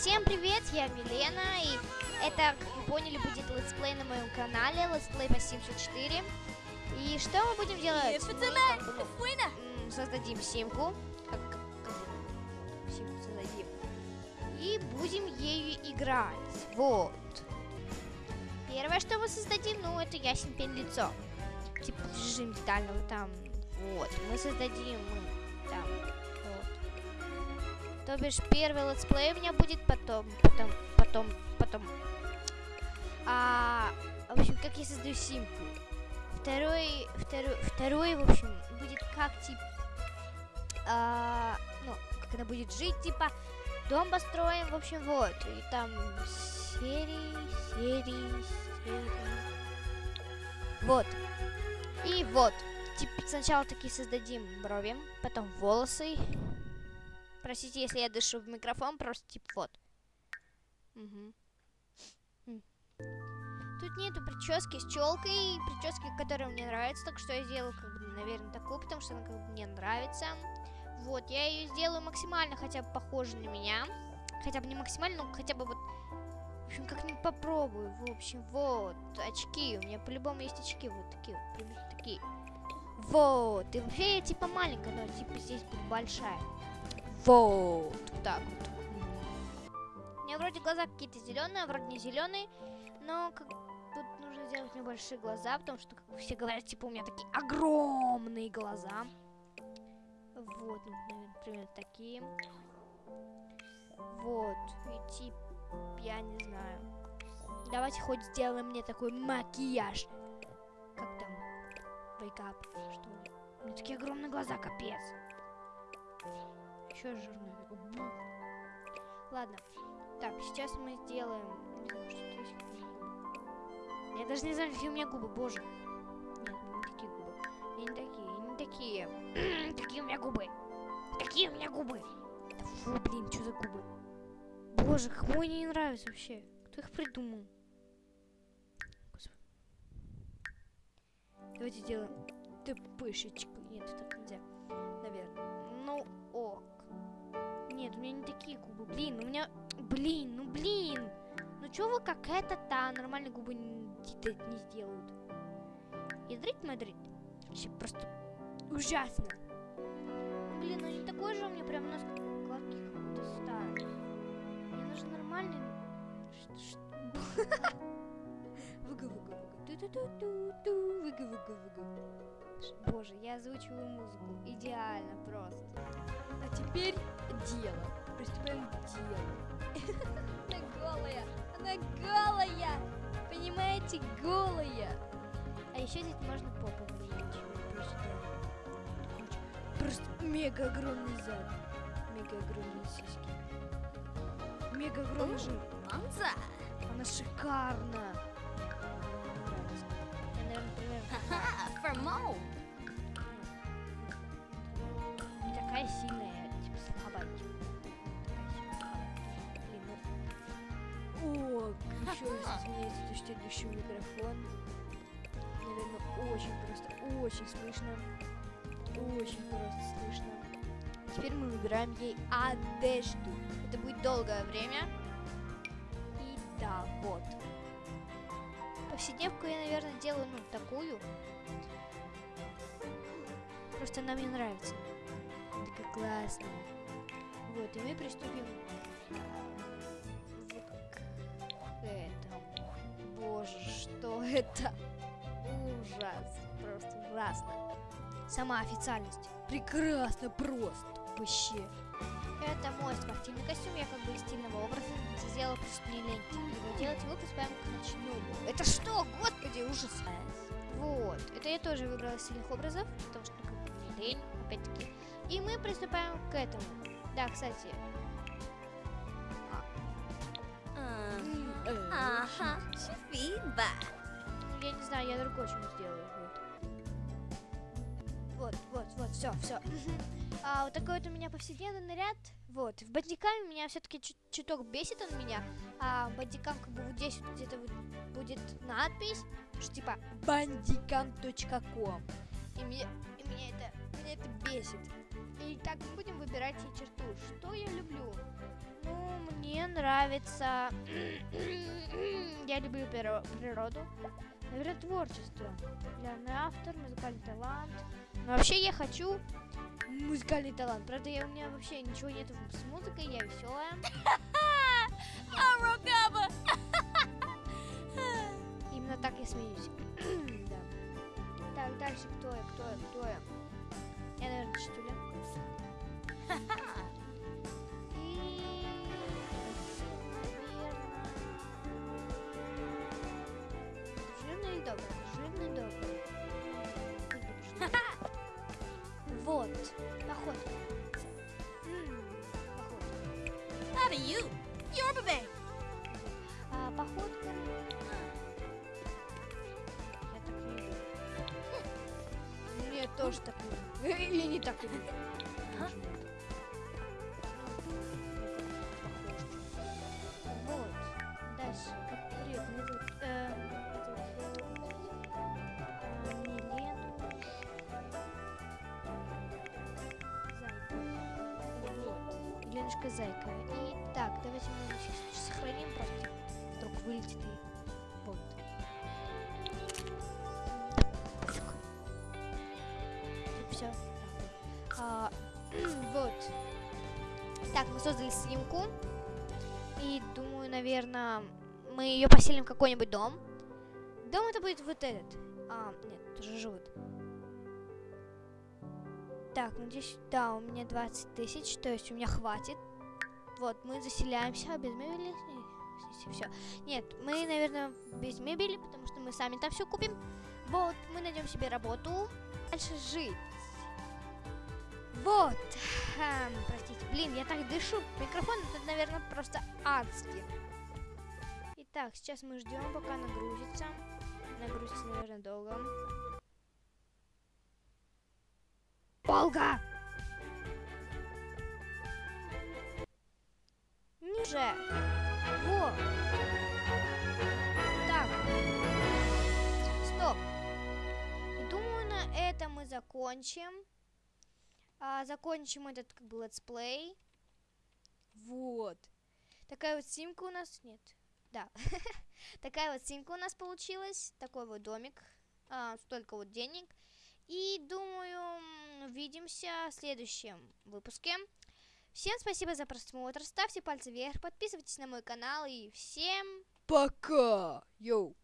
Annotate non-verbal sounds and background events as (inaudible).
Всем привет, я Милена, и это, как вы поняли, будет летсплей на моем канале, летсплей по Sims 4. И что мы будем делать? Мы как бы, ну, создадим симку, как, как, как симку создадим, и будем ею играть, вот. Первое, что мы создадим, ну, это ясен лицо, типа режим детального там, вот. Мы создадим, там, то бишь первый летсплей у меня будет потом, потом, потом, потом. А, в общем, как я создаю симку. Второй, второй, второй, в общем, будет как типа, а, ну, как она будет жить, типа, дом построим, в общем, вот. И там серии, серии, серии. Вот. И вот. Типа, сначала такие создадим брови, потом волосы, Простите, если я дышу в микрофон, просто типа вот. Угу. Тут нету прически с челкой, прически, которая мне нравится, так что я сделаю, как бы, наверное, такую, потому что она как бы мне нравится. Вот, я ее сделаю максимально хотя бы похожей на меня. Хотя бы не максимально, но хотя бы вот... В общем, как-нибудь попробую. В общем, вот, очки. У меня по-любому есть очки. Вот такие вот, примерно такие. Вот. И вообще я типа маленькая, но типа здесь будет большая. Вот. Так вот. У меня вроде глаза какие-то зеленые, а вроде не зеленые. Но как, тут нужно сделать небольшие глаза, потому что, как все говорят, типа у меня такие огромные глаза. Вот, ну, наверное, примерно такие. Вот. И типа, я не знаю. Давайте хоть сделаем мне такой макияж. Как там? Вейкап, что ли? У меня такие огромные глаза, капец. Еще жирный. Ладно. Так, сейчас мы сделаем... Я даже не знаю, какие у меня губы, боже. Нет, не такие губы. Я не такие, я не такие. (clears throat) Какие у меня губы? Какие у меня губы? Фу, блин, что за губы? Боже, кому они не нравятся вообще? Кто их придумал? Давайте сделаем тпшечку. Нет, так нельзя. Нет, у меня не такие губы. Блин, у меня... Блин, ну блин. Ну чё вы как это-то нормальные губы не, не сделают? Ядрить Мадрид? Вообще просто ужасно. Блин, ну не такой же у меня прям нос гладкий, как будто старый. Мне нужен нормальный... (laughs) Боже, я озвучиваю музыку. Идеально просто. А теперь дело. Приступаем к делу. (laughs) Она голая. Она голая. Понимаете, голая. А еще здесь можно попу влезть. Просто, просто мега огромный зад. Мега огромные сиськи. Мега огромный жир. Она шикарна. For Mo. Не такая сильная, то что в микрофон. Наверное, очень просто, очень слышно. Очень просто слышно. Теперь мы выбираем ей одежду. Это будет долгое время. И да, вот повседневку я, наверное, делаю, ну, такую. Просто она мне нравится. Такая классная. Вот, и мы приступим что это? Ужас. Просто ужасно. Сама официальность. Прекрасно просто. Вообще. Это мой спортивный костюм, я как бы из стильного образа сделал не лень его делать, мы приступаем к ночному. Это что? Господи, ужас! Вот, это я тоже выбрала из стильных образов, потому что как бы не лень, опять-таки. И мы приступаем к этому. Да, кстати. Ага, фидбэк. Я не знаю, я другой что сделаю. Вот, вот, вот, все, все. А, вот такой вот у меня повседневный наряд. Вот, в бандикаме меня все-таки чуток бесит он меня. А бандикам как бы вот здесь вот где-то вот будет надпись, что типа bandicam.com. И меня, и меня это, меня это бесит. И так мы будем выбирать ей черту. Что я люблю? Ну, мне нравится... (clears throat) Я люблю приро- природу. Наверное, творчество. Главный автор, музыкальный талант. Но вообще я хочу музыкальный талант. Правда, я, у меня вообще ничего нет с музыкой, я веселая. (laughs) Arokaba! (laughs) Именно так я смеюсь. (clears throat) да. Так, дальше кто я, кто я, кто я? Я, наверное, чистюля. (laughs) Not you. You're babe. А, походка... Я так не люблю. Мне тоже так люблю. Или не так люблю. Вот. Дальше. Привет, э. Еленушка Зайка. И так, давайте мы сейчас сохраним просто. Вдруг вылетит и... Вот. Все. (clears throat) вот. Так, мы создали снимку. И думаю, наверное, мы ее поселим в какой-нибудь дом. Дом это будет вот этот. А, нет, тоже живут. Так, надеюсь, да, у меня 20 тысяч, то есть у меня хватит. Вот, мы заселяемся без мебели. Все. Нет, мы, наверное, без мебели, потому что мы сами там все купим. Вот, мы найдем себе работу. Дальше жить. Вот. Хм, простите, блин, я так дышу. Микрофон это, наверное, просто адский. Итак, сейчас мы ждем, пока нагрузится. Нагрузится, наверное, долго. Долго! Ниже. Во. Так. Стоп. И думаю, на этом мы закончим. А, закончим этот как бы летсплей. Вот. Такая вот симка у нас... Нет. Да. (laughs) Такая вот симка у нас получилась. Такой вот домик. А, столько вот денег. И думаю, увидимся в следующем выпуске. Всем спасибо за просмотр. Ставьте пальцы вверх, подписывайтесь на мой канал и всем пока! Йоу!